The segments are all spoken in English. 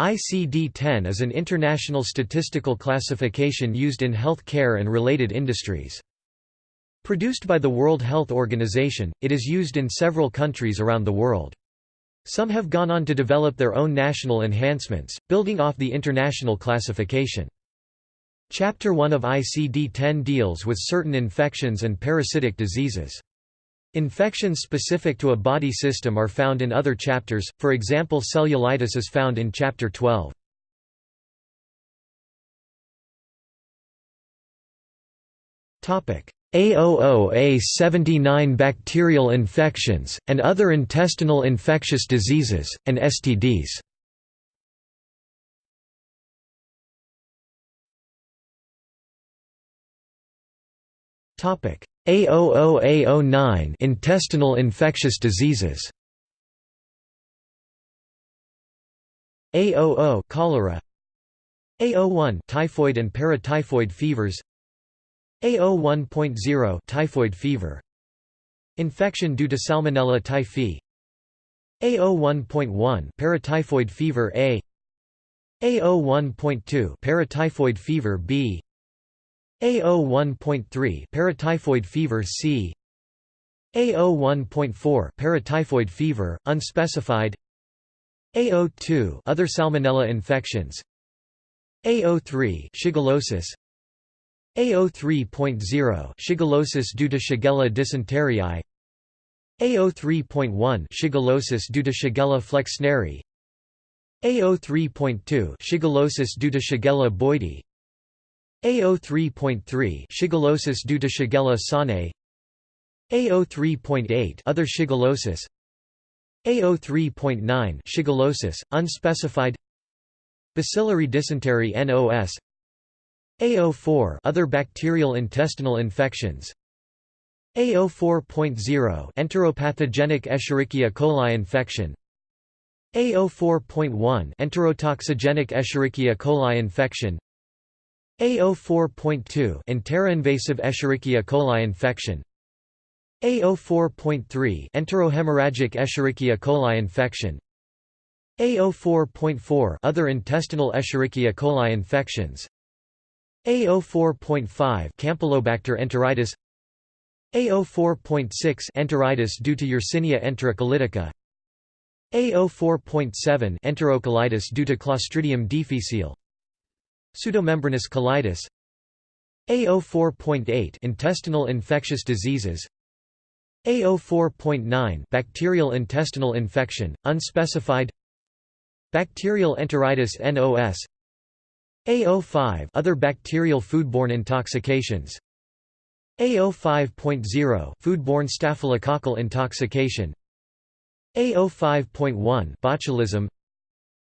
ICD-10 is an international statistical classification used in health care and related industries. Produced by the World Health Organization, it is used in several countries around the world. Some have gone on to develop their own national enhancements, building off the international classification. Chapter 1 of ICD-10 deals with certain infections and parasitic diseases. Infections specific to a body system are found in other chapters, for example cellulitis is found in Chapter 12. AOOA79 bacterial infections, and other intestinal infectious diseases, and STDs A00A09 intestinal infectious diseases. A00 cholera. A01 typhoid and paratyphoid fevers. A01.0 typhoid fever. Infection due to Salmonella typhi. A01.1 paratyphoid fever A. A01.2 paratyphoid fever B A01.3 paratyphoid fever C. A01.4 paratyphoid fever unspecified. A02 other salmonella infections. A03 shigellosis. A03.0 shigellosis due to Shigella dysenteriae A03.1 shigellosis due to Shigella flexneri. A03.2 shigellosis due to Shigella boydii A03.3 Shigellosis due to Shigella sonnei A03.8 other shigellosis. A03.9 shigellosis unspecified. Bacillary dysentery NOS A04 other bacterial intestinal infections. A04.0 enteropathogenic Escherichia coli infection. A04.1 enterotoxigenic Escherichia coli infection A04.2 Enteroinvasive Escherichia coli infection. A04.3 Enterohemorrhagic Escherichia coli infection. A04.4 Other intestinal Escherichia coli infections. A04.5 Campylobacter enteritis. A04.6 Enteritis due to Yersinia enterocolitica. A04.7 Enterocolitis due to Clostridium difficile Pseudomembranous colitis A04.8 intestinal infectious diseases A04.9 bacterial intestinal infection unspecified Bacterial enteritis NOS A05 other bacterial foodborne intoxications A05.0 foodborne staphylococcal intoxication A05.1 botulism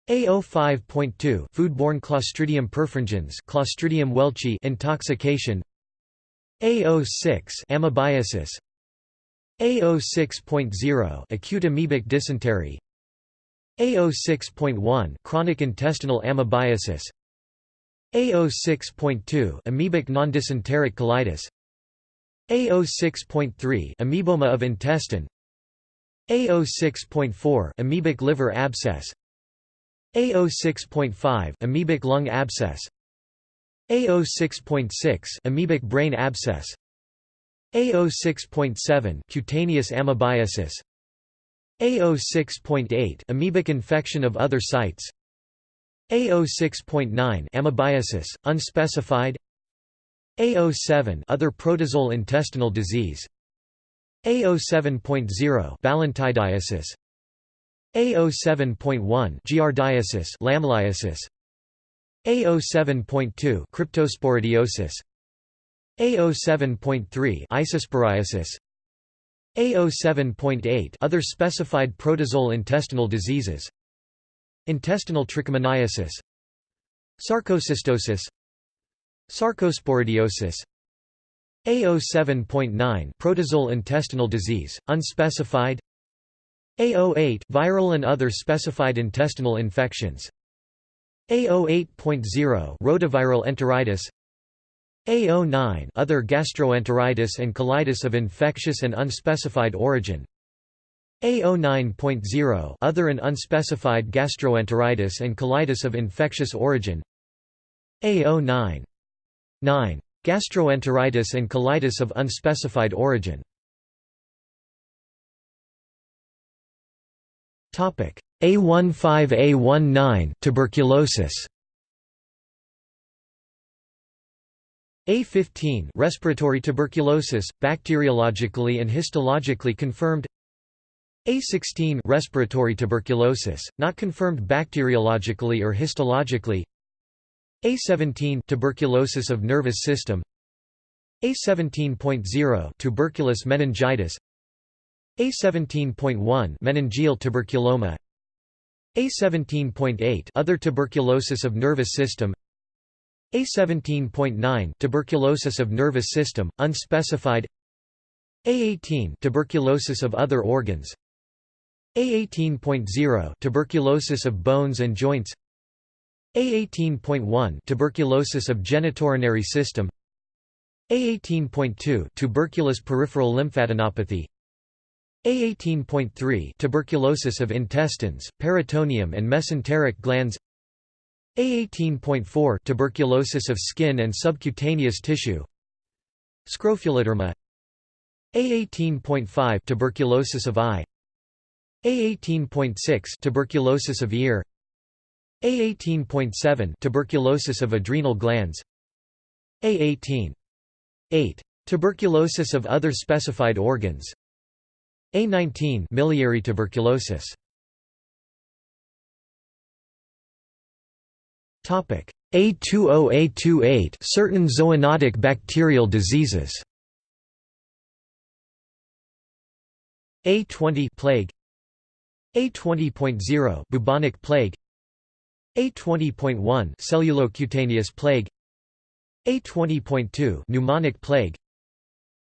A05.2 foodborne Clostridium perfringens Clostridium welchii intoxication. A06 amoebiasis. A06.0 acute amoebic dysentery. A06.1 chronic intestinal amoebiasis. A06.2 amoebic non-dysenteric colitis. A06.3 amoeboma of intestine. A06.4 amoebic liver abscess A06.5 amoebic lung abscess. A06.6 amoebic brain abscess. A06.7 cutaneous amoebiasis. A06.8 amoebic infection of other sites. A06.9 amoebiasis unspecified. A07 other protozoal intestinal disease. A07.0 balantidiasis A07.1 giardiasis lambliasis A07.2 cryptosporidiosis. A07.3 isosporiasis. A07.8 other specified protozoal intestinal diseases. Intestinal trichomoniasis. Sarcocystosis. Sarcosporidiosis. A07.9 protozoal intestinal disease, unspecified A08 viral and other specified intestinal infections. A08.0 rotaviral enteritis. A09 other gastroenteritis and colitis of infectious and unspecified origin. A09.0 other and unspecified gastroenteritis and colitis of infectious origin. A09 9 gastroenteritis and colitis of unspecified origin A15A19 tuberculosis. A15 respiratory tuberculosis bacteriologically and histologically confirmed. A16 respiratory tuberculosis, not confirmed bacteriologically or histologically. A17 tuberculosis of nervous system. A17.0 tuberculous meningitis A17.1 meningeal tuberculoma. A17.8 other tuberculosis of nervous system. A17.9 tuberculosis of nervous system unspecified. A18 tuberculosis of other organs. A18.0 tuberculosis of bones and joints. A18.1 tuberculosis of genitourinary system. A18.2 tuberculous peripheral lymphadenopathy A18.3 tuberculosis of intestines, peritoneum and mesenteric glands A18.4 tuberculosis of skin and subcutaneous tissue Scrofuloderma A18.5 tuberculosis of eye a18.6 tuberculosis of ear A18.7 tuberculosis of adrenal glands A18.8 tuberculosis of other specified organs A19 miliary tuberculosis. Topic A20A28 certain zoonotic bacterial diseases. A20 plague. A20.0 bubonic plague. A20.1 cellulocutaneous plague. A20.2 pneumonic plague.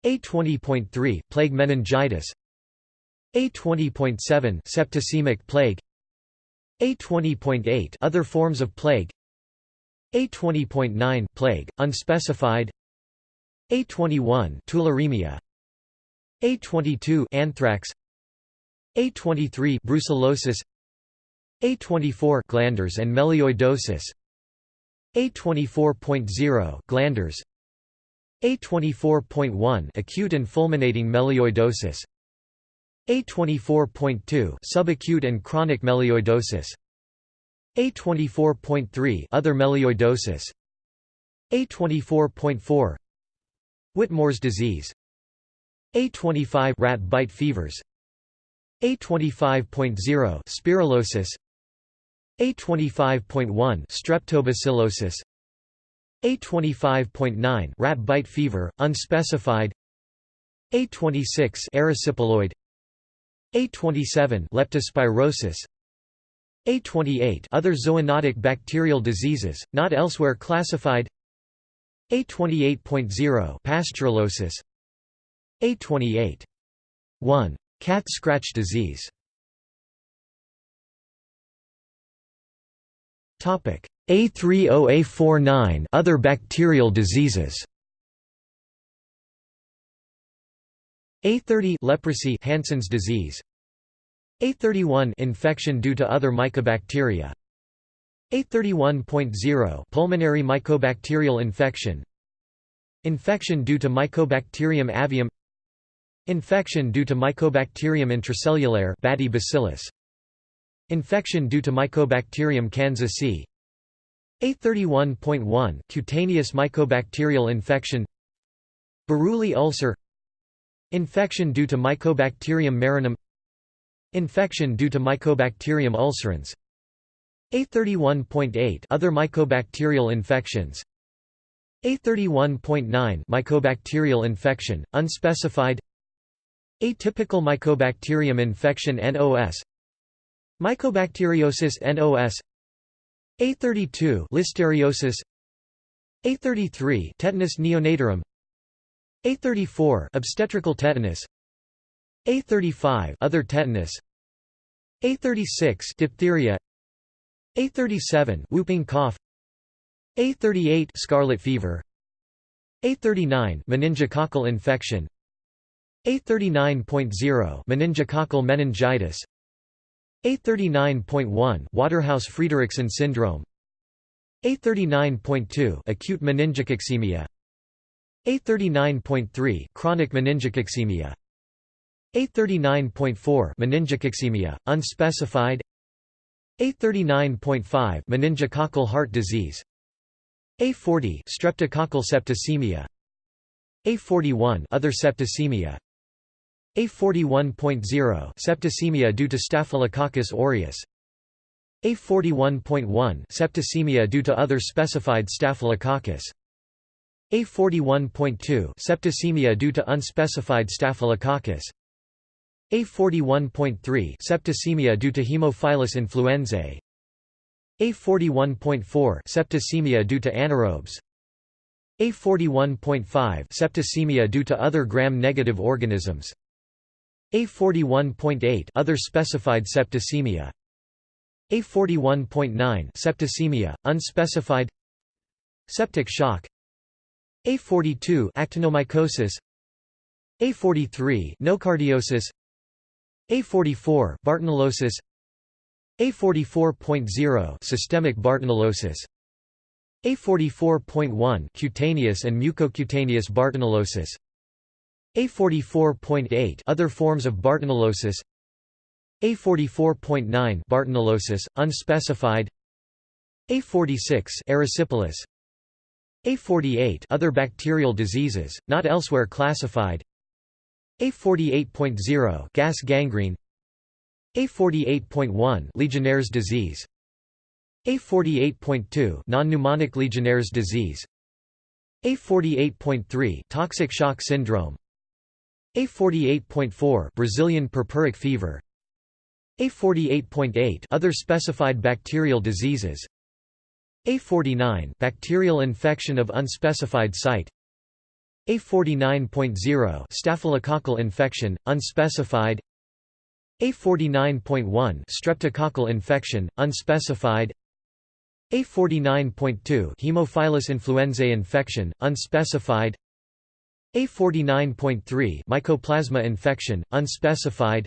A20.3 plague meningitis A20.7 septicemic plague. A20.8 other forms of plague. A20.9 plague unspecified. A21 tularemia. A22 anthrax. A23 brucellosis. A24 glanders and melioidosis. A24.0 glanders. A24.1 acute and fulminating melioidosis A24.2 subacute and chronic melioidosis. A24.3 other melioidosis. A24.4 Whitmore's disease. A25 rat bite fevers. A25.0 spirillosis A25.1 streptobacillosis. A25.9 rat bite fever unspecified. A26 erysipeloid A27 leptospirosis. A28 other zoonotic bacterial diseases not elsewhere classified. A28.0 pasteurellosis A28 1 Cat scratch disease. Topic. A30A49 other bacterial diseases A30 leprosy Hansen's disease. A31 infection due to other mycobacteria. A31.0 pulmonary mycobacterial infection. Infection due to Mycobacterium avium. Infection due to Mycobacterium intracellular bacillus. Infection due to Mycobacterium kansasii A31.1 cutaneous mycobacterial infection. Buruli ulcer Infection due to Mycobacterium marinum. Infection due to Mycobacterium ulcerans. A31.8 other mycobacterial infections. A31.9 mycobacterial infection unspecified. Atypical Mycobacterium infection NOS Mycobacteriosis NOS A32 Listeriosis. A33 Tetanus neonatorum A34 Obstetrical tetanus. A35 Other tetanus. A36 Diphtheria. A37 Whooping cough. A38 Scarlet fever. A39 Meningococcal infection. A39.0 meningococcal meningitis. A39.1 Waterhouse-Friderichsen syndrome. A39.2 acute meningococcemia A39.3 chronic meningococcemia. A39.4 meningococcemia unspecified. A39.5 meningococcal heart disease. A40 streptococcal septicemia. A41 other septicemia. A41.0 septicemia due to Staphylococcus aureus. A41.1 septicemia due to other specified Staphylococcus A41.2 septicemia due to unspecified Staphylococcus. A41.3 septicemia due to Haemophilus influenzae. A41.4 septicemia due to anaerobes. A41.5 septicemia due to other gram-negative organisms. A41.8 other specified septicemia. A41.9 septicemia unspecified. Septic shock A42 actinomycosis. A43 nocardiosis. A44 bartonellosis A44.0 systemic bartonellosis A44.1 cutaneous and mucocutaneous bartonellosis a44.8 other forms of Bartonellosis A44.9 Bartonellosis unspecified. A46 erysipelas A48 other bacterial diseases not elsewhere classified. A48.0 gas gangrene. A48.1 Legionnaire's disease. A48.2 non-pneumonic Legionnaire's disease. A48.3 toxic shock syndrome. A48.4 Brazilian purpuric fever. A48.8 other specified bacterial diseases A49 bacterial infection of unspecified site. A49.0 staphylococcal infection unspecified. A49.1 streptococcal infection unspecified. A49.2 Haemophilus influenzae infection unspecified. A49.3 Mycoplasma infection, unspecified.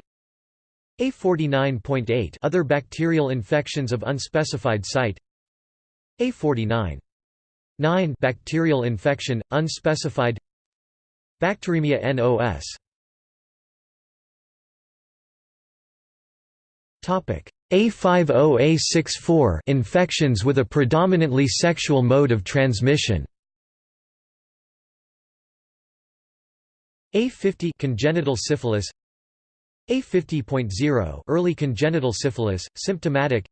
A49.8 Other bacterial infections of unspecified site A49. 9 Bacterial infection, unspecified. Bacteremia NOS A50A64 infections with a predominantly sexual mode of transmission. A50 congenital syphilis. A50.0 early congenital syphilis symptomatic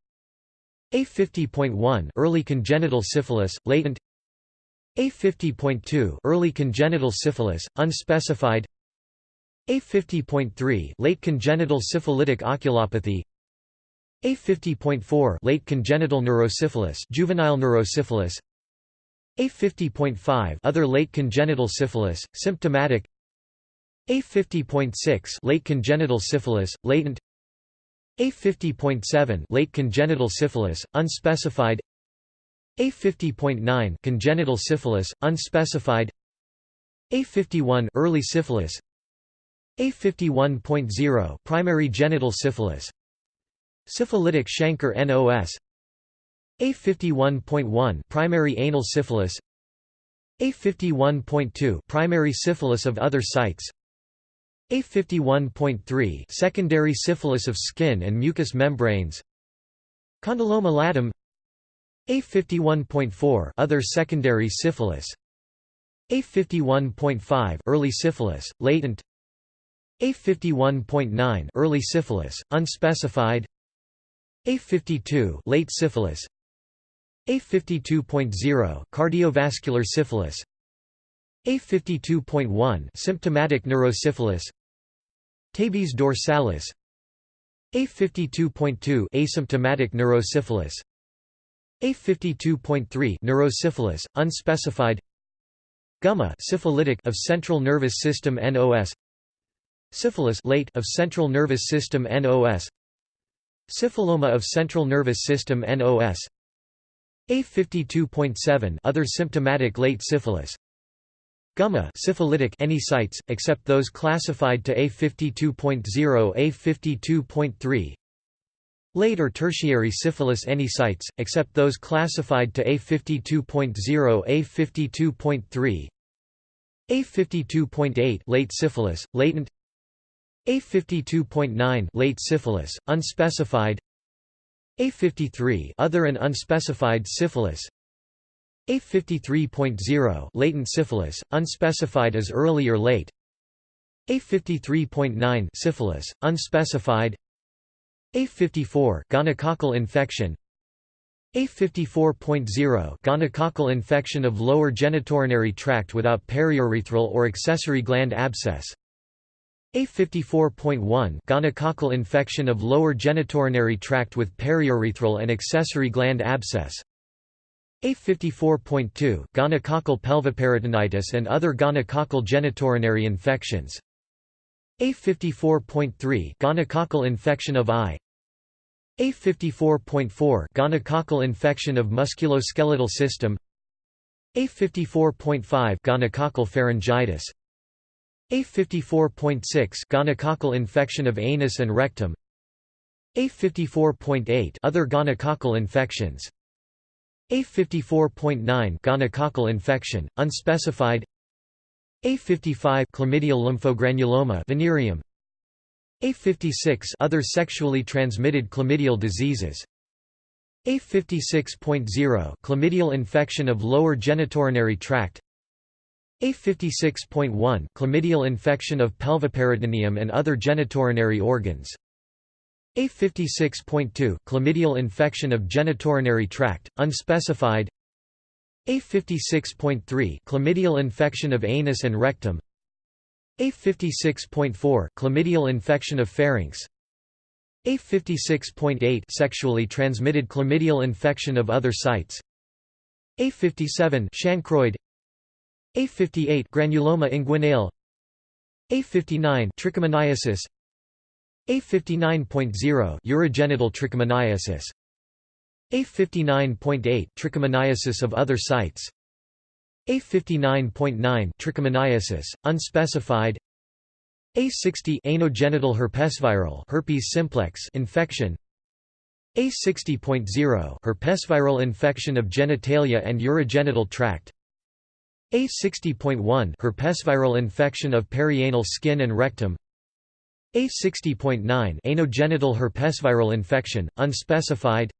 A50.1 early congenital syphilis latent. A50.2 early congenital syphilis unspecified. A50.3 late congenital syphilitic oculopathy. A50.4 late congenital neurosyphilis juvenile neurosyphilis. A50.5 other late congenital syphilis symptomatic. A50.6 late congenital syphilis, latent A50.7 late congenital syphilis, unspecified. A50.9 congenital syphilis, unspecified. A51 early syphilis. A51.0 primary genital syphilis. Syphilitic chancre NOS A51.1 primary anal syphilis. A51.2 primary syphilis of other sites a51.3 secondary syphilis of skin and mucous membranes. Condyloma latum. A51.4 other secondary syphilis. A51.5 early syphilis latent. A51.9 early syphilis unspecified. A52 late syphilis. A52.0 cardiovascular syphilis. A52.1 symptomatic neurosyphilis Tabes dorsalis A52.2 asymptomatic neurosyphilis. A52.3 neurosyphilis unspecified. Gumma syphilitic of central nervous system NOS Syphilis late of central nervous system NOS Syphiloma of central nervous system NOS A52.7 other symptomatic late syphilis Gumma syphilitic any sites, except those classified to A52.0 A52.3 Late or tertiary syphilis any sites, except those classified to A52.0 A52.3 A52.8 late syphilis, latent. A52.9 late syphilis, unspecified. A53 other and unspecified syphilis A53.0 latent syphilis, unspecified as early or late. A53.9 syphilis, unspecified. A54 gonococcal infection. A54.0 gonococcal infection of lower genitourinary tract without periurethral or accessory gland abscess. A54.1 gonococcal infection of lower genitourinary tract with periurethral and accessory gland abscess a54.2 gonococcal pelviperitonitis and other gonococcal genitourinary infections. A54.3 gonococcal infection of eye. A54.4 gonococcal infection of musculoskeletal system. A54.5 gonococcal pharyngitis. A54.6 gonococcal infection of anus and rectum. A54.8 other gonococcal infections a54.9 gonococcal infection, unspecified. A55 chlamydial lymphogranuloma venereum A56 other sexually transmitted chlamydial diseases. A56.0 chlamydial infection of lower genitourinary tract. A56.1 chlamydial infection of pelviperitoneum and other genitourinary organs a56.2 chlamydial infection of genitourinary tract, unspecified. A56.3 chlamydial infection of anus and rectum. A56.4 chlamydial infection of pharynx. A56.8 sexually transmitted chlamydial infection of other sites. A57 chancroid. A58 granuloma inguinale. A59 trichomoniasis a59.0 urogenital trichomoniasis. A59.8 trichomoniasis of other sites. A59.9 trichomoniasis unspecified. A60 anogenital herpesviral herpes simplex infection. A60.0 herpesviral infection of genitalia and urogenital tract. A60.1 herpesviral infection of perianal skin and rectum a60.9 anogenital herpesviral infection, unspecified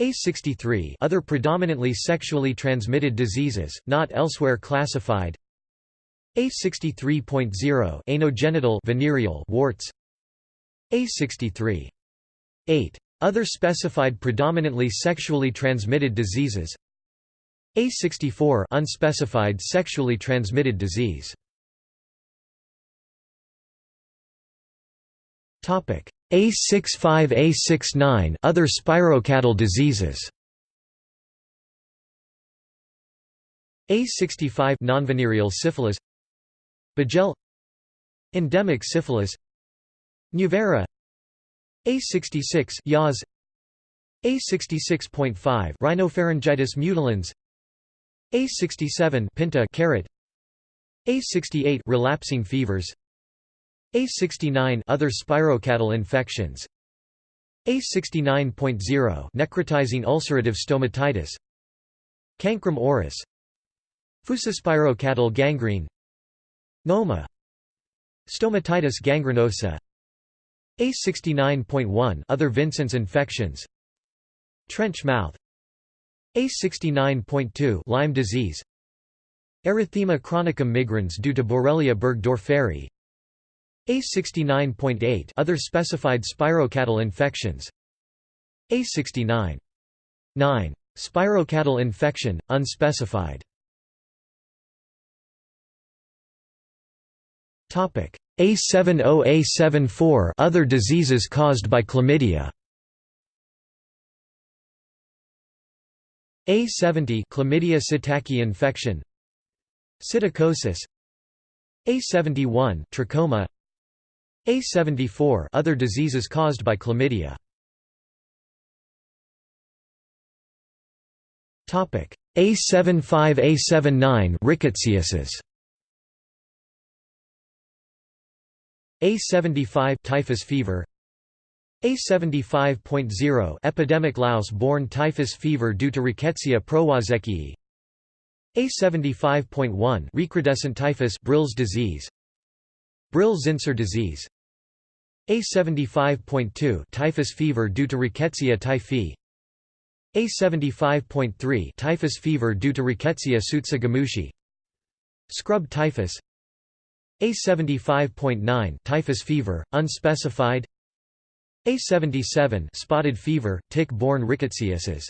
A63 other predominantly sexually transmitted diseases, not elsewhere classified A63.0 anogenital venereal warts A63. 8. Other specified predominantly sexually transmitted diseases A64 unspecified sexually transmitted disease Topic: A65 A69 other spirochaetal diseases. A65 nonvenereal syphilis. Bejel Endemic syphilis. Njovera A66 yaws A66.5 rhinopharyngitis mutilans. A67 pinta carate. A68 relapsing fevers a69 other spirochaetal infections. A69.0 necrotizing ulcerative stomatitis. Cancrum oris Fusospirochaetal gangrene. Noma. Stomatitis gangrenosa. A69.1 other Vincent's infections. Trench mouth. A69.2 Lyme disease. Erythema chronicum migrans due to Borrelia burgdorferi a69.8 other specified spirochaetal infections. A69 9 spirochaetal infection unspecified. Topic. A70 A74 other diseases caused by chlamydia. A70 chlamydia psittaci infection. Psittacosis. A71 trachoma a74 other diseases caused by chlamydia. Topic A75 A79 rickettsiasis. A75 typhus fever. A75.0 epidemic louse-borne typhus fever due to Rickettsia prowazekii. A75.1 recrudescent typhus Brill's disease. Brill-Zinsser disease. A75.2 typhus fever due to Rickettsia typhi. A75.3 typhus fever due to Rickettsia tsutsugamushi Scrub typhus. A75.9 typhus fever, unspecified. A77 spotted fever, tick-borne rickettsiosis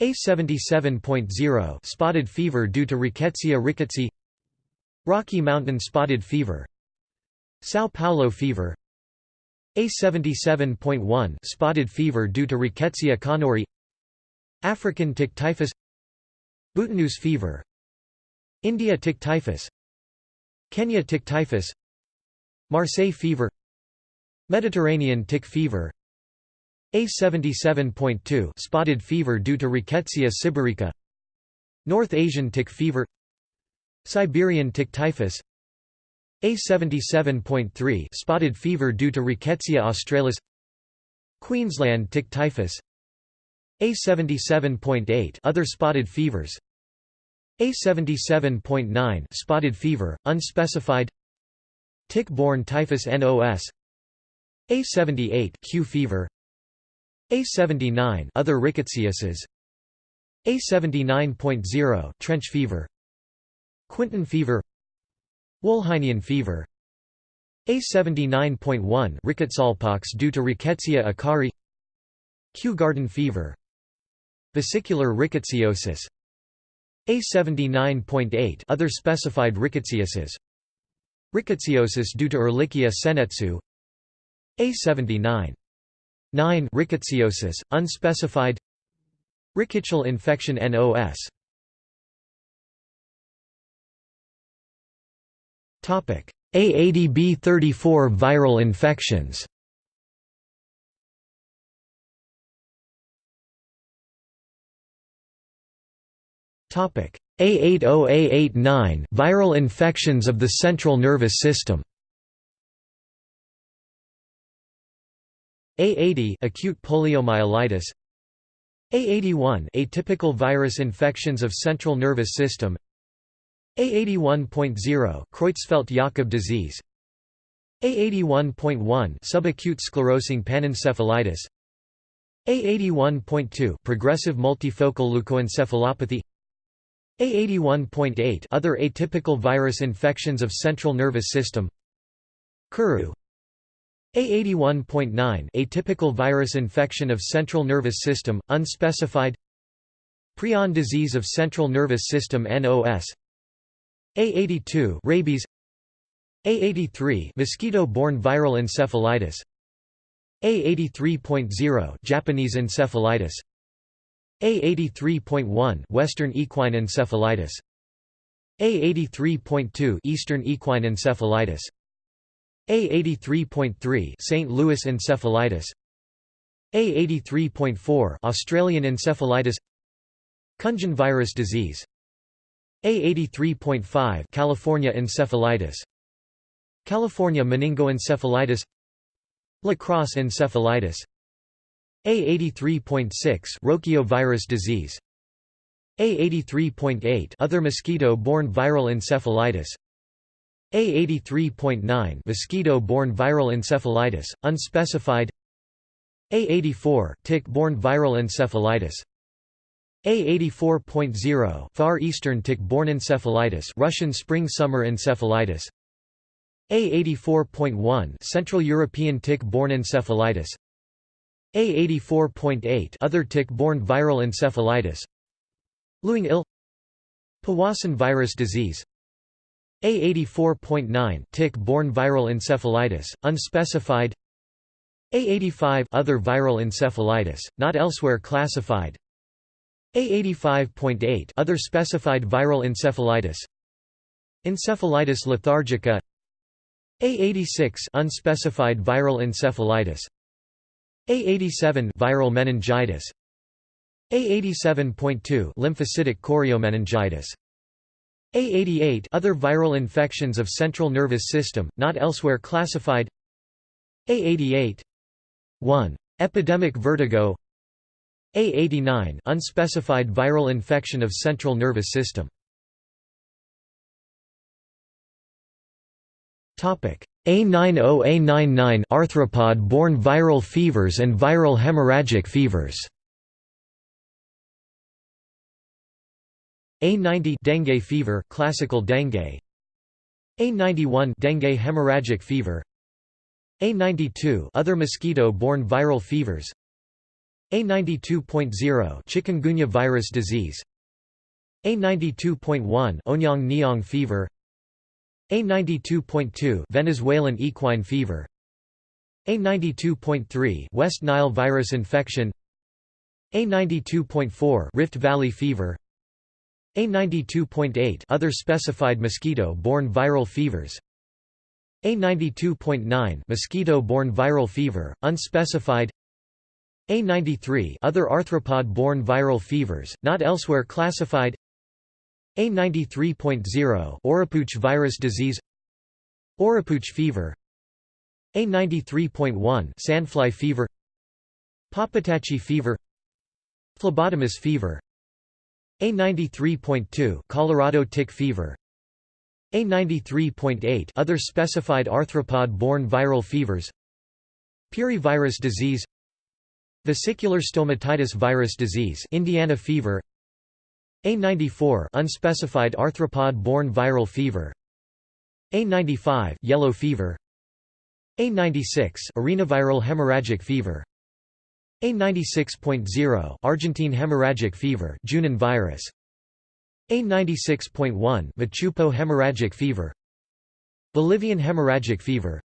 A77.0 spotted fever due to Rickettsia rickettsii Rocky Mountain spotted fever Sao Paulo fever. A77.1 spotted fever due to Rickettsia conorii African tick typhus. Boutonneuse fever. India tick typhus. Kenya tick typhus. Marseille fever. Mediterranean tick fever. A77.2 spotted fever due to Rickettsia sibirica. North Asian tick fever. Siberian tick typhus a77.3 spotted fever due to Rickettsia australis. Queensland tick typhus. A77.8 other spotted fevers. A77.9 spotted fever, unspecified. Tick-borne typhus NOS A78 Q fever. A79 other rickettsiosis. A79.0 trench fever. Quintan fever Wolhynian fever. A79.1 rickettsialpox due to Rickettsia akari Kew garden fever. Vesicular rickettsiosis. A79.8 other specified rickettsiosis. Rickettsiosis due to Ehrlichia sennetsu. A79 9 rickettsiosis, unspecified. Rickettsial infection NOS A80B34 viral infections. A80A89 viral infections of the central nervous system. A80 acute poliomyelitis. A81 atypical virus infections of central nervous system a81.0 Creutzfeldt-Jakob disease. A81.1 subacute sclerosing panencephalitis. A81.2 progressive multifocal leukoencephalopathy. A81.8 other atypical virus infections of central nervous system. Kuru. A81.9 atypical virus infection of central nervous system unspecified. Prion disease of central nervous system NOS a82 rabies. A83 mosquito-borne viral encephalitis. A83.0 Japanese encephalitis. A83.1 Western equine encephalitis. A83.2 Eastern equine encephalitis. A83.3 St. Louis encephalitis. A83.4 Australian encephalitis. Kunjin virus disease a83.5 California encephalitis. California meningoencephalitis. La Crosse encephalitis A83.6 Rocio virus disease. A83.8 other mosquito-borne viral encephalitis. A83.9 mosquito-borne viral encephalitis unspecified. A84 tick-borne viral encephalitis a84.0 Far Eastern tick-borne encephalitis Russian spring-summer encephalitis. A84.1 Central European tick-borne encephalitis. A84.8 Other tick-borne viral encephalitis. Louping ill Powassan virus disease. A84.9 tick-borne viral encephalitis, unspecified. A85 Other viral encephalitis, not elsewhere classified a85.8 other specified viral encephalitis. Encephalitis lethargica. A86 unspecified viral encephalitis. A87 viral meningitis. A87.2 lymphocytic choriomeningitis. A88 Other viral infections of central nervous system, not elsewhere classified. A88 1. Epidemic vertigo A89 Unspecified viral infection of central nervous system. Topic. A90A99 arthropod-borne viral fevers and viral hemorrhagic fevers. A90 dengue fever classical dengue. A91 dengue hemorrhagic fever. A92 other mosquito-borne viral fevers A92.0 chikungunya virus disease. A92.1 Onyong Nyong fever. A92.2 Venezuelan equine fever. A92.3 West Nile virus infection. A92.4 Rift Valley fever. A92.8 other specified mosquito-borne viral fevers. A92.9 mosquito-borne viral fever, unspecified A93 other arthropod-borne viral fevers, not elsewhere classified. A93.0 Oropouche virus disease. Oropouche fever. A93.1 sandfly fever. Pappataci fever. Phlebotomus fever. A93.2 Colorado tick fever. A93.8 other specified arthropod-borne viral fevers. Piry virus disease Vesicular stomatitis virus disease Indiana fever. A94 unspecified arthropod-borne viral fever. A95 yellow fever. A96 arenaviral hemorrhagic fever. A96.0 Argentine hemorrhagic fever Junin virus. A96.1 Machupo hemorrhagic fever. Bolivian hemorrhagic fever.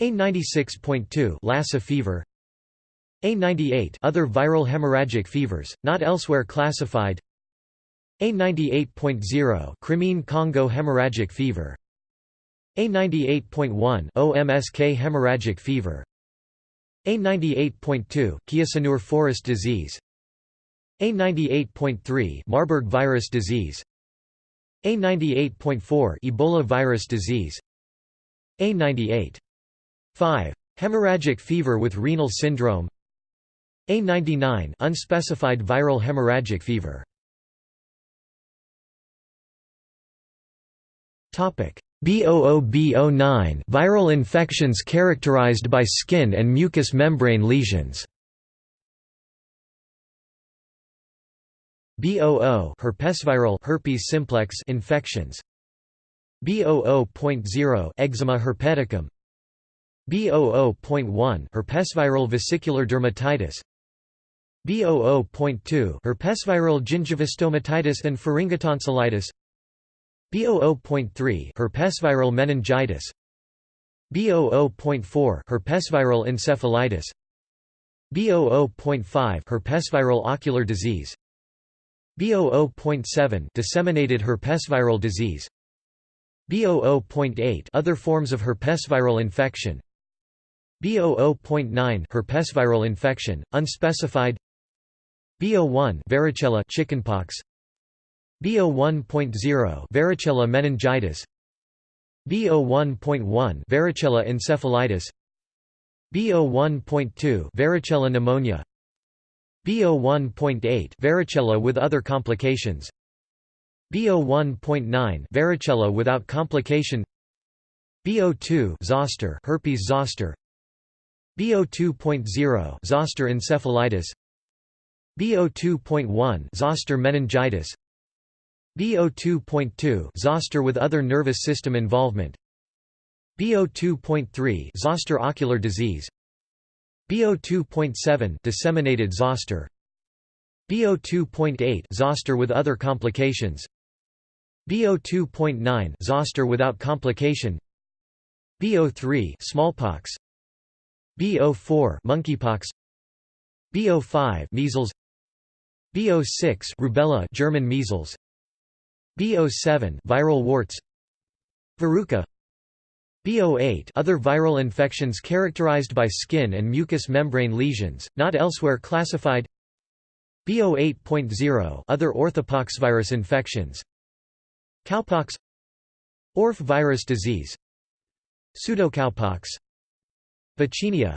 A96.2 Lassa fever A98 other viral hemorrhagic fevers not elsewhere classified. A98.0 Crimean Congo hemorrhagic fever. A98.1 OMSK hemorrhagic fever. A98.2 Kyasanur forest disease. A98.3 Marburg virus disease. A98.4 Ebola virus disease. A98.5 Hemorrhagic fever with renal syndrome A99 unspecified viral hemorrhagic fever Topic B00B09 viral infections characterized by skin and mucous membrane lesions. B00 herpesviral herpes simplex infections. B00.0 eczema herpeticum. B00.1 herpesviral vesicular dermatitis. B00.2 herpesviral gingivostomatitis and pharyngotonsillitis. B00.3 herpesviral meningitis. B00.4 herpesviral encephalitis. B00.5 herpesviral ocular disease. B00.7 disseminated herpesviral disease. B00.8 other forms of herpesviral infection. B00.9 herpesviral infection unspecified B01 varicella chickenpox. B01.0 varicella meningitis. B01.1 varicella encephalitis. B01.2 varicella pneumonia. B01.8 varicella with other complications. B01.9 varicella without complication. B02 zoster herpes zoster. B02.0 zoster encephalitis B02.1 zoster meningitis. BO2.2 zoster with other nervous system involvement. BO2.3 zoster ocular disease. BO2.7 disseminated zoster. BO2.8 zoster with other complications. BO2.9 zoster without complication. BO3 smallpox. BO4 monkeypox. BO5 measles BO6 rubella German measles. B07 viral warts. Verruca B08 other viral infections characterized by skin and mucous membrane lesions, not elsewhere classified. B08.0 other orthopoxvirus infections. Cowpox. Orf virus disease. Pseudocowpox. Vaccinia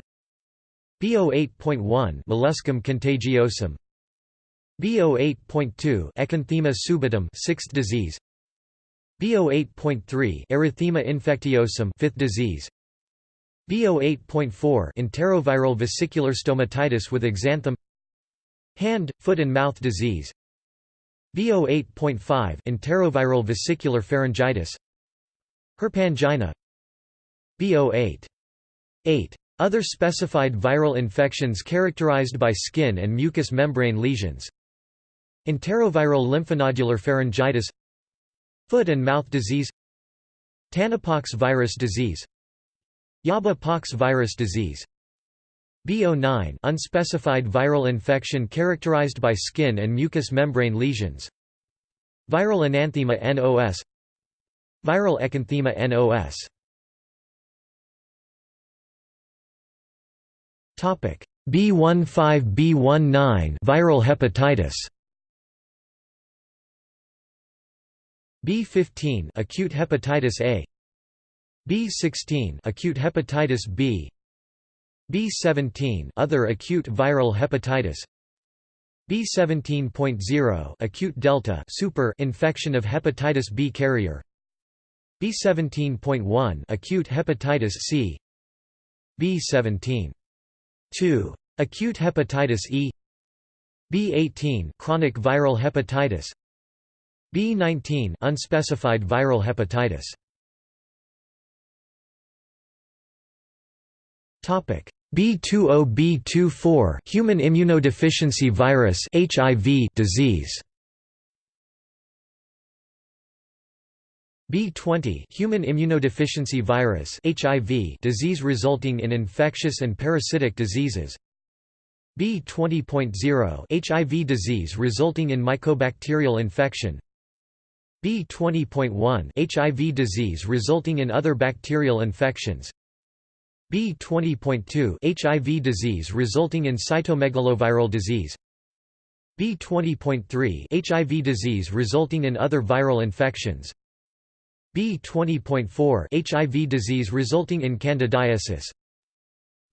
BO8.1 Molluscum contagiosum BO8.2 Exanthema subitum sixth disease. BO8.3 Erythema infectiosum fifth disease. BO8.4 Enteroviral vesicular stomatitis with exanthem. Hand, foot and mouth disease. BO8.5 Enteroviral vesicular pharyngitis. Herpangina. BO8 8 other specified viral infections characterized by skin and mucous membrane lesions Enteroviral lymphonodular pharyngitis Foot and mouth disease Tanapox virus disease Yaba pox virus disease BO9 unspecified viral infection characterized by skin and mucous membrane lesions Viral enanthema NOS Viral exanthema NOS Topic B15 B19 viral hepatitis B15 acute hepatitis A. B16 acute hepatitis B. B17 other acute viral hepatitis. B17.0 acute delta super infection of hepatitis B carrier. B17.1 acute hepatitis C. B17.2 acute hepatitis E. B18 chronic viral hepatitis B19 unspecified viral hepatitis. Topic B20 B24 human immunodeficiency virus HIV disease. B20 human immunodeficiency virus HIV disease resulting in infectious and parasitic diseases B20.0 HIV disease resulting in mycobacterial infection B20.1 HIV disease resulting in other bacterial infections. B20.2 HIV disease resulting in cytomegaloviral disease. B20.3 HIV disease resulting in other viral infections. B20.4 HIV disease resulting in candidiasis.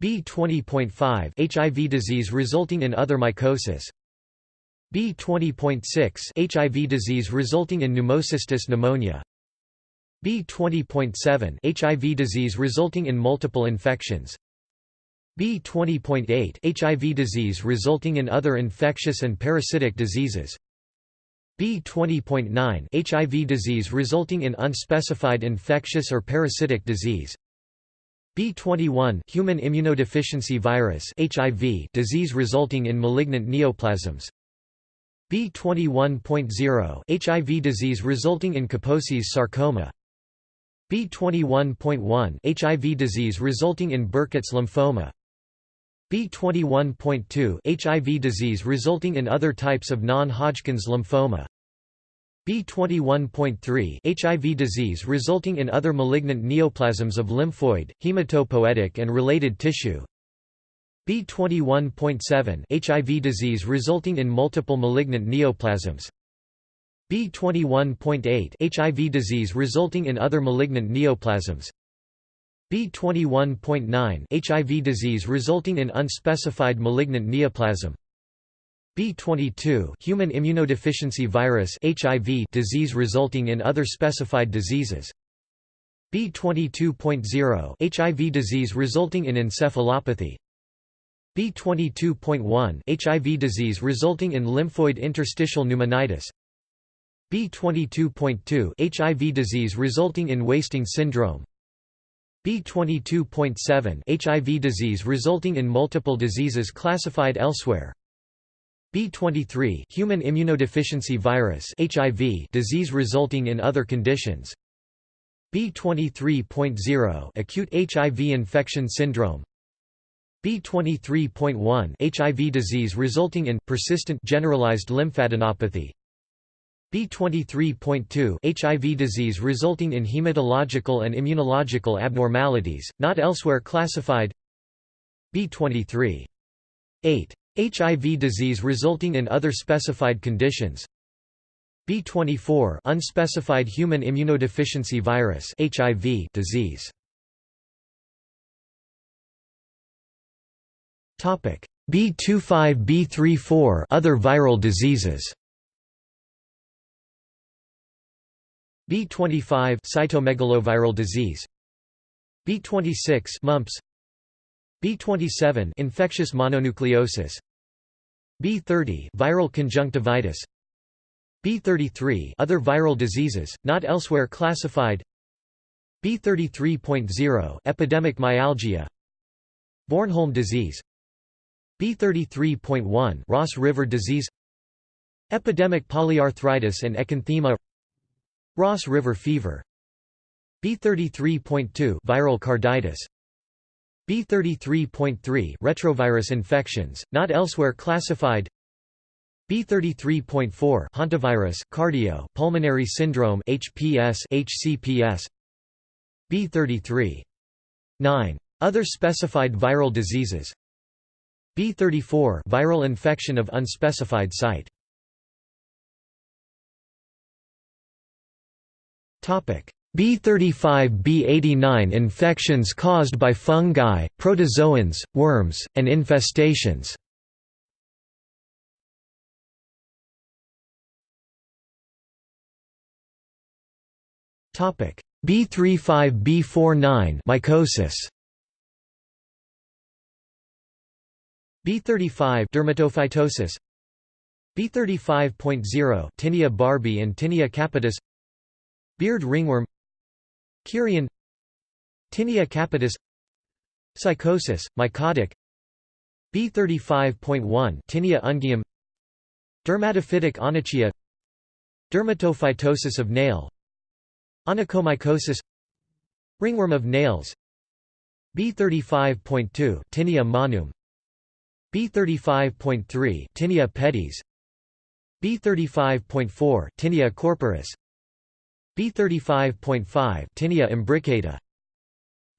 B20.5 HIV disease resulting in other mycosis B20.6 HIV disease resulting in pneumocystis pneumonia. B20.7 HIV disease resulting in multiple infections. B20.8 HIV disease resulting in other infectious and parasitic diseases. B20.9 HIV disease resulting in unspecified infectious or parasitic disease. B21 human immunodeficiency virus HIV disease resulting in malignant neoplasms B21.0 HIV disease resulting in Kaposi's sarcoma. B21.1 HIV disease resulting in Burkitt's lymphoma. B21.2 HIV disease resulting in other types of non-Hodgkin's lymphoma. B21.3 HIV disease resulting in other malignant neoplasms of lymphoid, hematopoietic and related tissue B21.7 HIV disease resulting in multiple malignant neoplasms. B21.8 HIV disease resulting in other malignant neoplasms. B21.9 HIV disease resulting in unspecified malignant neoplasm. B22 human immunodeficiency virus HIV disease resulting in other specified diseases. B22.0 HIV disease resulting in encephalopathy B22.1 HIV disease resulting in lymphoid interstitial pneumonitis. B22.2 HIV disease resulting in wasting syndrome. B22.7 HIV disease resulting in multiple diseases classified elsewhere. B23 human immunodeficiency virus HIV disease resulting in other conditions. B23.0 acute HIV infection syndrome B23.1 HIV disease resulting in persistent generalized lymphadenopathy. B23.2 HIV disease resulting in hematological and immunological abnormalities, not elsewhere classified. B23.8 HIV disease resulting in other specified conditions. B24 unspecified human immunodeficiency virus HIV disease Topic. B25 B34 other viral diseases. B25 cytomegaloviral disease. B26 mumps. B27 infectious mononucleosis. B30 viral conjunctivitis. B33 other viral diseases not elsewhere classified. B33.0 epidemic myalgia. Bornholm disease B33.1 Ross River disease Epidemic polyarthritis and erythema Ross River fever B33.2 viral carditis B33.3 retrovirus infections, not elsewhere classified B33.4 hantavirus, cardio, pulmonary syndrome HPS, HCPS B33.9 Other specified viral diseases B34 viral infection of unspecified site. Topic. B35 B89 infections caused by fungi, protozoans, worms, and infestations. B35 B49 mycosis B35 dermatophytosis B35.0 Tinea barbae and Tinea capitis Beard ringworm Kerion Tinea capitis Sycosis, mycotic B35.1 Tinea unguium Dermatophytic onychia Dermatophytosis of nail Onychomycosis Ringworm of nails B35.2 Tinea manuum B35.3 Tinea pedis B35.4 Tinea corporis. B35.5 Tinea imbricata.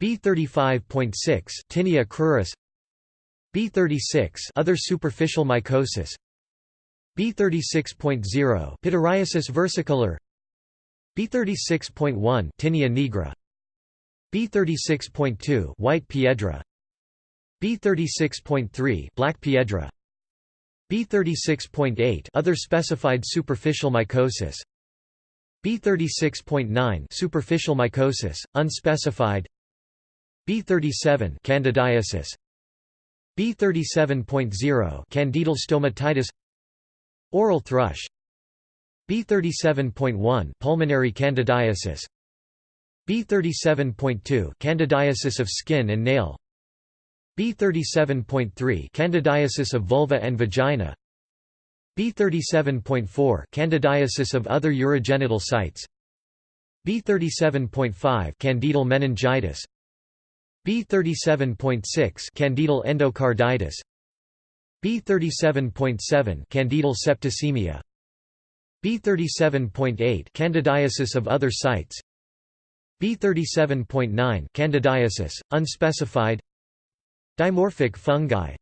B35.6 Tinea cruris B36 other superficial mycosis. B36.0 Pityriasis versicolor. B36.1 Tinea nigra. B36.2 White piedra B36.3 Black Piedra. B36.8 Other specified superficial mycosis. B36.9 Superficial mycosis, unspecified. B37 Candidiasis. B37.0 Candidal stomatitis. Oral thrush. B37.1 Pulmonary candidiasis. B37.2 Candidiasis of skin and nail B37.3 Candidiasis of vulva and vagina. B37.4 Candidiasis of other urogenital sites. B37.5 Candidal meningitis. B37.6 Candidal endocarditis. B37.7 Candidal septicemia. B37.8 Candidiasis of other sites. B37.9 Candidiasis, unspecified Dimorphic fungi.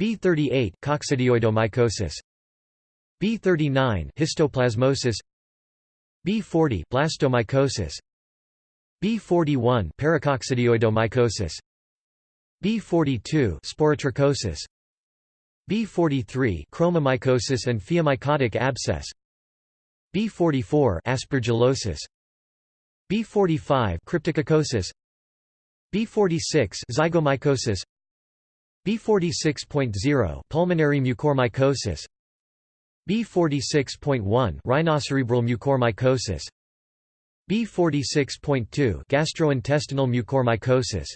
B38 coccidioidomycosis. B39 histoplasmosis. B40 blastomycosis. B41 paracoccidioidomycosis. B42 sporotrichosis. B43 chromomycosis and phaeomycotic abscess. B44 aspergillosis. B45 cryptococcus B46 zygomycosis B46.0 pulmonary mucormycosis B46.1 rhinocerebral mucormycosis B46.2 gastrointestinal mucormycosis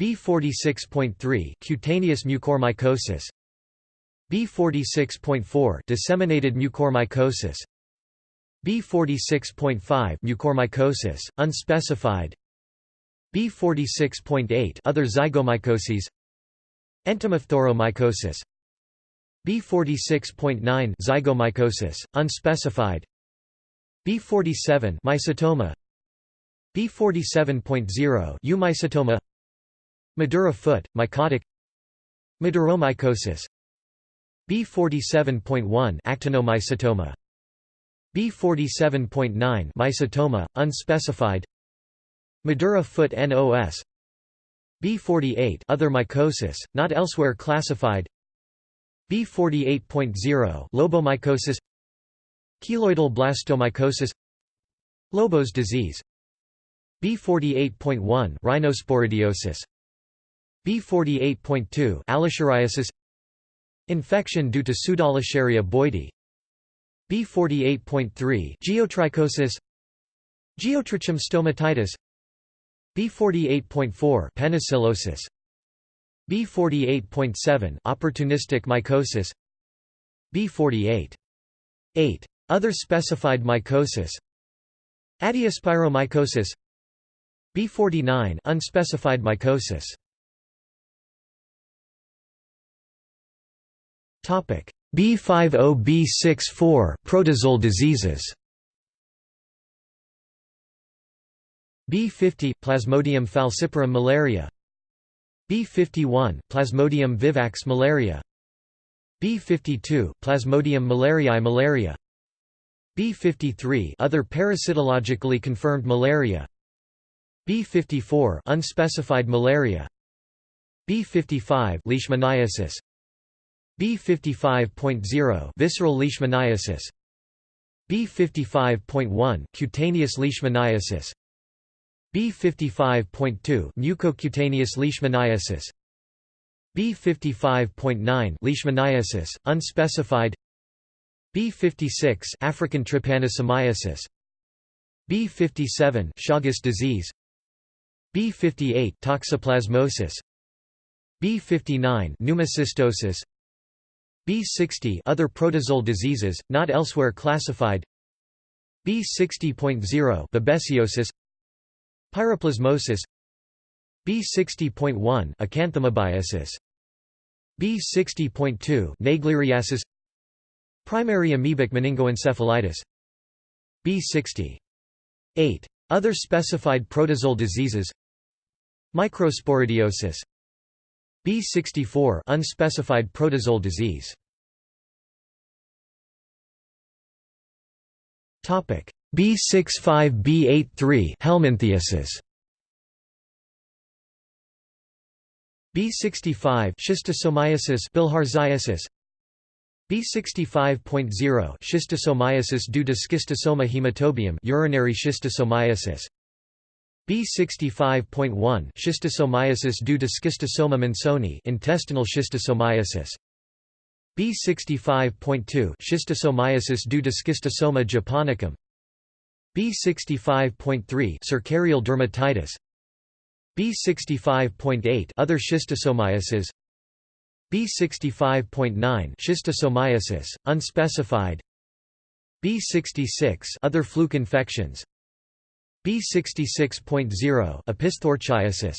B46.3 cutaneous mucormycosis B46.4 disseminated mucormycosis B46.5 mucormycosis unspecified B46.8 other zygomycoses Entomophthoromycosis B46.9 zygomycosis unspecified B47 mycetoma B47.0 eumycetoma Madura foot mycotic Maduromycosis B47.1 actinomycetoma B47.9 Mycetoma, unspecified Madura foot NOS B48 other mycosis, not elsewhere classified. B48.0 lobomycosis. Keloidal blastomycosis. Lobos disease. B48.1 rhinosporidiosis. B48.2 allescheriasis Infection due to Pseudallescheria boydii B48.3 geotrichosis. Geotrichum stomatitis B48.4 penicillosis. B48.7 opportunistic mycosis. B48.8 other specified mycosis. Adiaspiromycosis B49 unspecified mycosis. Topic B50B64 protozoal diseases B50 Plasmodium falciparum malaria B51 Plasmodium vivax malaria B52 Plasmodium malariae malaria B53 other parasitologically confirmed malaria B54 unspecified malaria B55 leishmaniasis B55.0 visceral leishmaniasis B55.1 cutaneous leishmaniasis B55.2 mucocutaneous leishmaniasis. B55.9 leishmaniasis unspecified. B56 African trypanosomiasis. B57 Chagas disease. B58 toxoplasmosis. B59 pneumocystosis. B60 other protozoal diseases not elsewhere classified. B60.0 babesiosis Pyroplasmosis B60.1 acanthamoebiasis B60.2 Naegleriasis Primary amoebic meningoencephalitis B60 8 other specified protozoal diseases Microsporidiosis B64 unspecified protozoal disease. Topic B65B83 helminthiasis. B65 schistosomiasis bilharziasis B65.0 schistosomiasis due to schistosoma hematobium urinary schistosomiasis. B65.1 schistosomiasis due to schistosoma mansoni intestinal schistosomiasis. B65.2 schistosomiasis due to schistosoma japonicum B65.3 cercarial dermatitis. B65.8 other schistosomiasis. B65.9 schistosomiasis unspecified. B66 other fluke infections. B66.0 opisthorchiasis.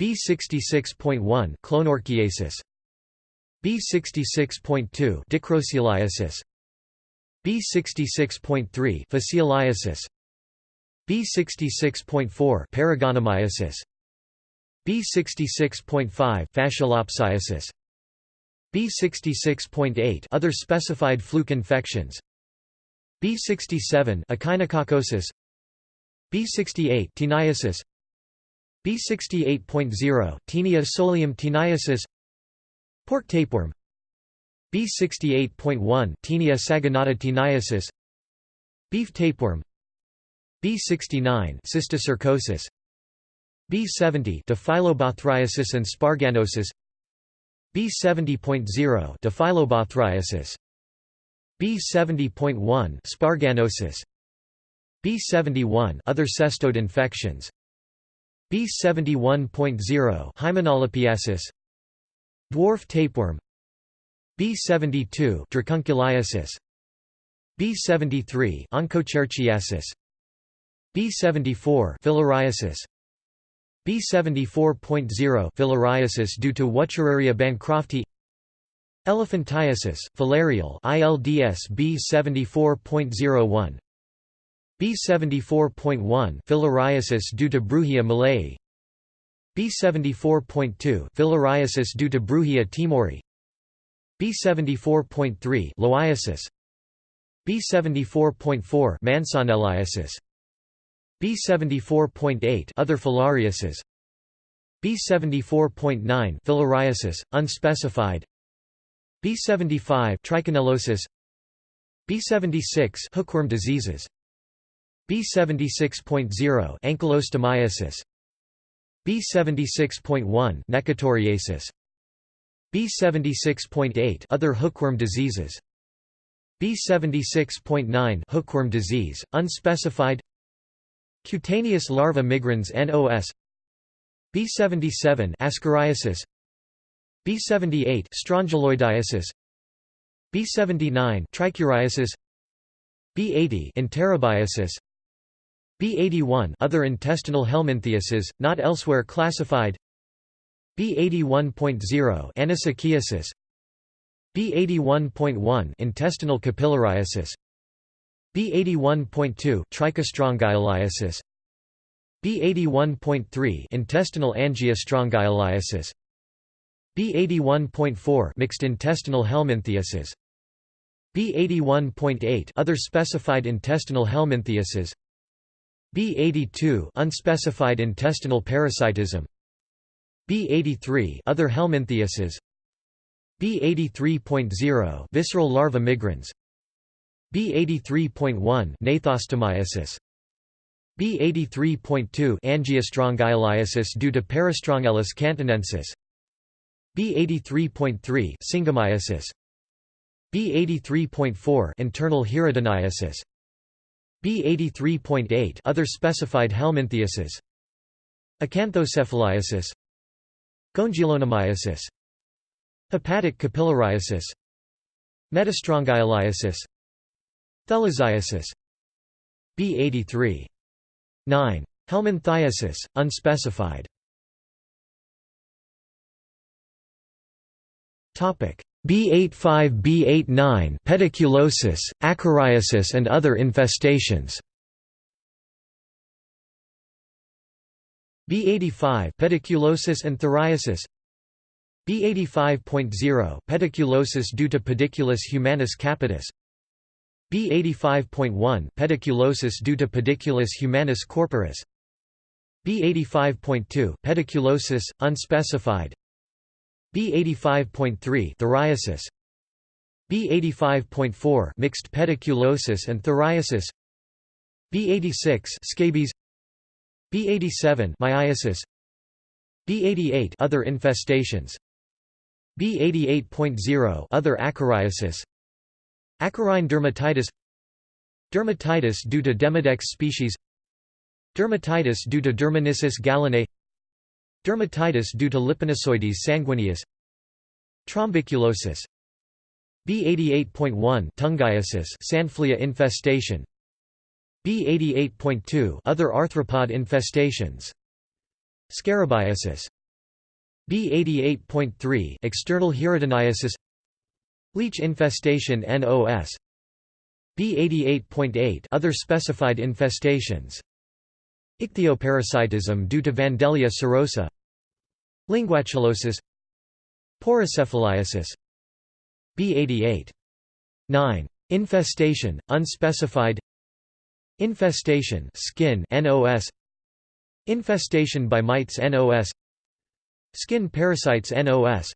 B66.1 clonorchiasis. B66.2 dicroceliasis B66.3 fascioliasis B66.4 paragonimiasis B66.5 fasciolopsiasis B66.8 other specified fluke infections B67 echinococcosis B68 teniasis B68.0 Taenia solium teniasis Pork tapeworm B68.1 Taenia saginata teniasis Beef tapeworm. B69 cysticercosis B70 Diphyllobothriasis and sparganosis. B70.0 Diphyllobothriasis B70.1 sparganosis. B71 other cestode infections. B71.0 Hymenolepiasis Dwarf tapeworm B72 dracunculiasis. B73 onchocerciasis B74 filariasis. B74.0 filariasis due to Wuchereria bancrofti. Elephantiasis, filarial ILDS B74.01 B74.1 filariasis due to Brugia malayi. B74.2 filariasis due to Brugia timori B74.3 loiasis. B74.4 Mansonelliasis. B74.8 other filariasis. B74.9 filariasis unspecified. B75 trichinellosis B76 hookworm diseases. B76.0 ankylostomiasis B76.1 necatoriasis B76.8 other hookworm diseases. B76.9 hookworm disease unspecified. Cutaneous larva migrans NOS B77 ascariasis. B78 strongyloidiasis. B79 trichuriasis. B80 enterobiasis. B81 other intestinal helminthiasis not elsewhere classified B81.0 anisakiasis B81.1 intestinal capillariasis B81.2 trichostrongyliasis B81.3 intestinal angiostrongyliasis B81.4 mixed intestinal helminthiasis B81.8 other specified intestinal helminthiasis B82 unspecified intestinal parasitism B83 other helminthiasis B83.0 visceral larva migrans B83.1 gnathostomiasis B83.2 angiostrongyliasis due to Parastrongylus cantonensis. B83.3 syngamiasis B83.4 internal hirudiniasis B83.8 other specified helminthiasis Acanthocephaliasis Gongylonemiasis Hepatic capillariasis. Metastrongyliasis Thelaziasis B83 9. Helminthiasis, unspecified. B85 B89 pediculosis, acariasis and other infestations B85 pediculosis and phthiriasis B85.0 pediculosis due to pediculus humanus capitis. B85.1 pediculosis due to pediculus humanus corporis. B85.2 pediculosis unspecified. B85.3 phthiriasis B85.4 mixed pediculosis and phthiriasis B86 scabies B87 myiasis B88 other infestations. B88.0 other acariasis. Acarine dermatitis. Dermatitis due to Demodex species. Dermatitis due to Dermanyssus gallinae. Dermatitis due to Liponyssoides sanguineus. Trombiculosis B88.1 Tungiasis Sandflea infestation B88.2 other arthropod infestations. Scarabiasis. B88.3 external hirudiniasis Leech infestation NOS B88.8 other specified infestations. Ichthyoparasitism due to Vandellia cirrhosa. Linguatulosis. Porocephaliasis B88.9 infestation unspecified infestation skin NOS infestation by mites NOS Skin parasites NOS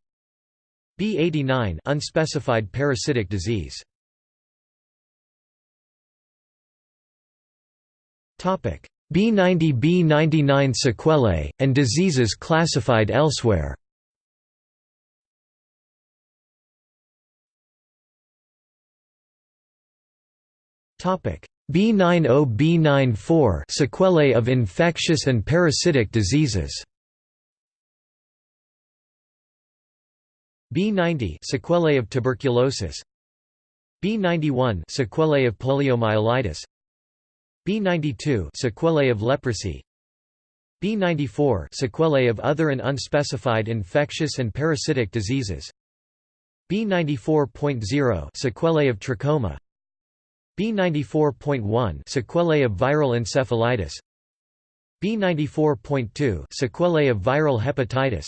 B89 unspecified parasitic disease. Topic. B90 B99 sequelae and diseases classified elsewhere. Topic B90 B94 sequelae of infectious and parasitic diseases. B90 sequelae of tuberculosis. B91 sequelae of poliomyelitis. B92 sequelae of leprosy. B94 sequelae of other and unspecified infectious and parasitic diseases. B94.0 sequelae of trachoma B94.1 sequelae of viral encephalitis B94.2 sequelae of viral hepatitis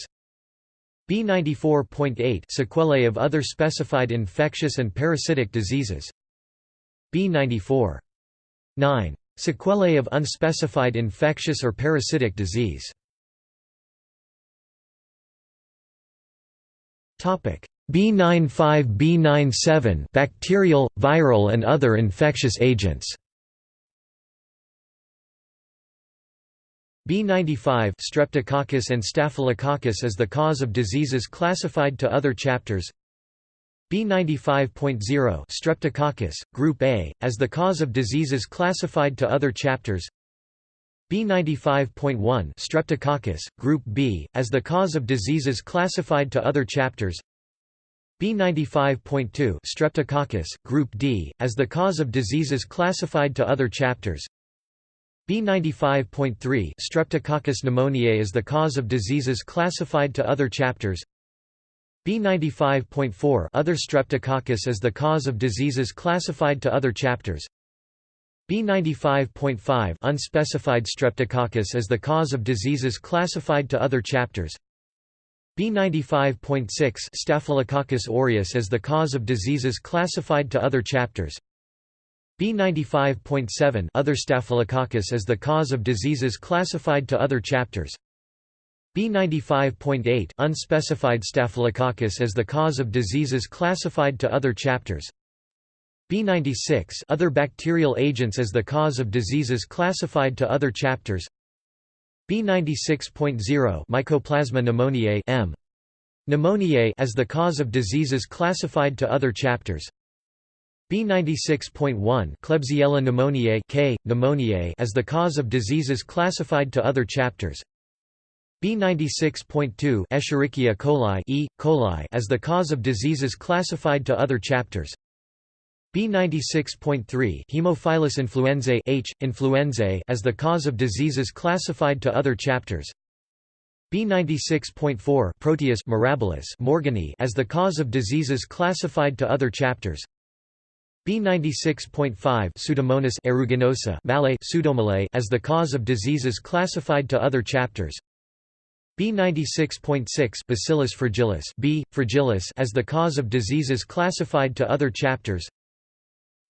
B94.8 sequelae of other specified infectious and parasitic diseases B94. 9. Sequelae of unspecified infectious or parasitic disease. Topic B95 B97 bacterial, viral and other infectious agents. B95 Streptococcus and Staphylococcus as the cause of diseases classified to other chapters. B95.0 Streptococcus, Group A, as the cause of diseases classified to other chapters. B95.1 Streptococcus, Group B, as the cause of diseases classified to other chapters B95.2 Streptococcus, Group D, as the cause of diseases classified to other chapters. B95.3 Streptococcus pneumoniae as the cause of diseases classified to other chapters. B95.4 Other Streptococcus as the cause of diseases classified to other chapters. B95.5 Unspecified Streptococcus as the cause of diseases classified to other chapters B95.6 Staphylococcus aureus as the cause of diseases classified to other chapters. B95.7 Other Staphylococcus as the cause of diseases classified to other chapters. B95.8 Unspecified Staphylococcus as the cause of diseases classified to other chapters. B96 Other bacterial agents as the cause of diseases classified to other chapters B96.0 Mycoplasma pneumoniae M. Pneumoniae as the cause of diseases classified to other chapters B96.1 Klebsiella pneumoniae K. pneumoniae as the cause of diseases classified to other chapters B96.2 Escherichia coli E. coli as the cause of diseases classified to other chapters B96.3 Haemophilus influenzae H. influenzae as the cause of diseases classified to other chapters B96.4 Proteus mirabilis Morganii as the cause of diseases classified to other chapters B96.5 Pseudomonas aeruginosa Mallei Pseudomallei as the cause of diseases classified to other chapters B96.6 Bacillus fragilis B. fragilis as the cause of diseases classified to other chapters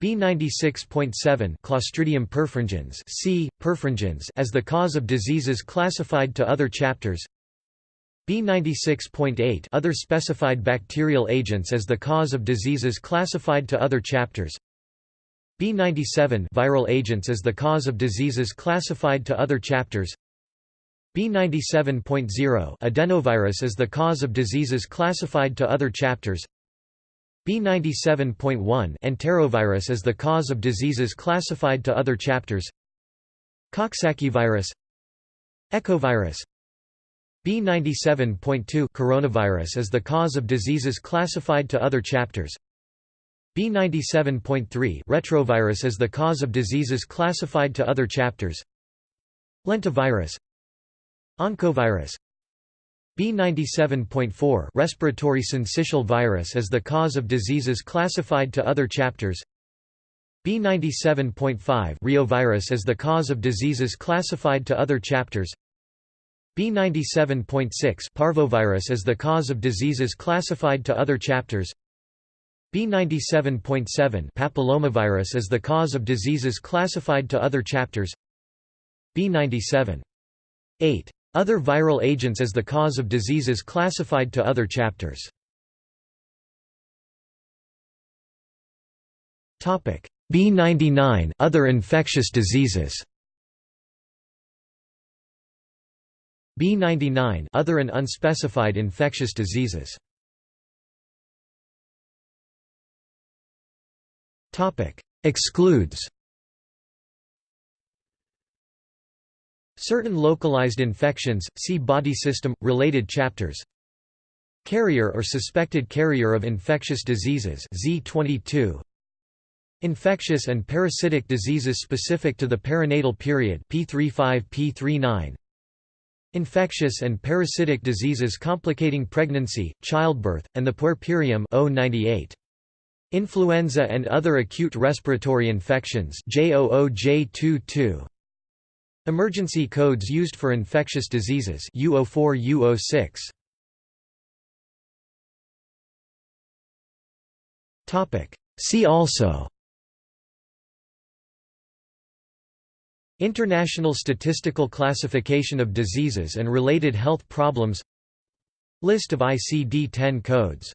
B96.7 Clostridium perfringens C. perfringens as the cause of diseases classified to other chapters. B96.8 Other specified bacterial agents as the cause of diseases classified to other chapters. B97 Viral agents as the cause of diseases classified to other chapters. B97.0 Adenovirus as the cause of diseases classified to other chapters B97.1 Enterovirus is the cause of diseases classified to other chapters. Coxsackie virus Echovirus B97.2 Coronavirus is the cause of diseases classified to other chapters. B97.3 Retrovirus is the cause of diseases classified to other chapters. Lentivirus. Oncovirus B97.4 respiratory syncytial virus is the cause of diseases classified to other chapters. B97.5 Reovirus is the cause of diseases classified to other chapters. B97.6 Parvovirus is the cause of diseases classified to other chapters. B97.7 Papillomavirus is the cause of diseases classified to other chapters. B97. 8 other viral agents as the cause of diseases classified to other chapters. Topic. B99 Other infectious diseases. B99 Other and unspecified infectious diseases. Topic. Excludes Certain localized infections, see body system, related chapters. Carrier or suspected carrier of infectious diseases Z22 Infectious and parasitic diseases specific to the perinatal period P35 P39 Infectious and parasitic diseases complicating pregnancy, childbirth, and the puerperium O98 Influenza and other acute respiratory infections J00J22 Emergency codes used for infectious diseases U04 U06 Topic. See also International Statistical Classification of Diseases and Related Health Problems List of ICD-10 codes